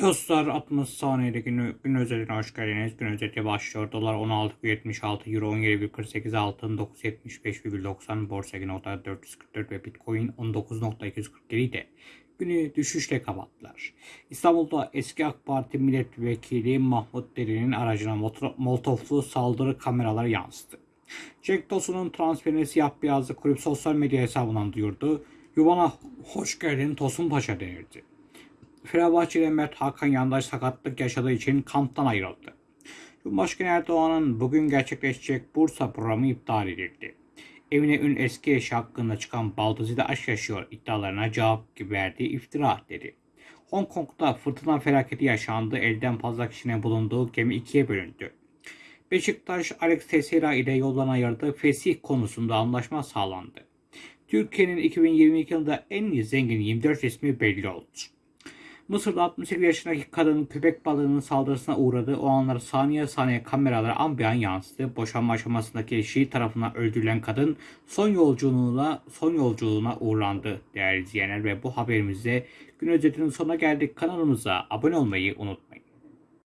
Dostlar 60 saniyede gün, gün özetine hoş geldiniz. Gün özeti başlıyor. Dolar 16,76, Euro 17,48, altın 975,90, borsa oda 444 ve Bitcoin 19.247 ile günü düşüşle kapattılar. İstanbul'da eski AK Parti milletvekili Mahmut Derin'in aracına molotoflu saldırı kameraları yansıdı. Cenk Tosun'un transferini siyah beyazlı kulüp sosyal medya hesabından duyurdu. Yuvana hoş geldin Tosun Paşa denirdi. Fenerbahçeli Mert Hakan Yandaş sakatlık yaşadığı için kamptan ayrıldı. Cumhurbaşkanı Erdoğan'ın bugün gerçekleşecek Bursa programı iptal edildi. Evine ün eski eşi hakkında çıkan Baldızı'da aşk yaşıyor iddialarına cevap verdiği iftira dedi. Hong Kong'da fırtına felaketi yaşandı. Elden fazla kişinin bulunduğu gemi ikiye bölündü. Beşiktaş Alex Teixeira ile yoldan ayırdığı fesih konusunda anlaşma sağlandı. Türkiye'nin 2022 yılında en zengin 24 ismi belli oldu. Mısır'da 68 yaşındaki kadın köpek balığının saldırısına uğradı. O anlar saniye saniye kameralara an bir an yansıdı. Boşanma aşamasındaki eşi tarafından öldürülen kadın son yolculuğuna son yolculuğuna uğurlandı değerli izleyenler ve bu haberimizde gün özetinin sonuna geldik. Kanalımıza abone olmayı unutmayın.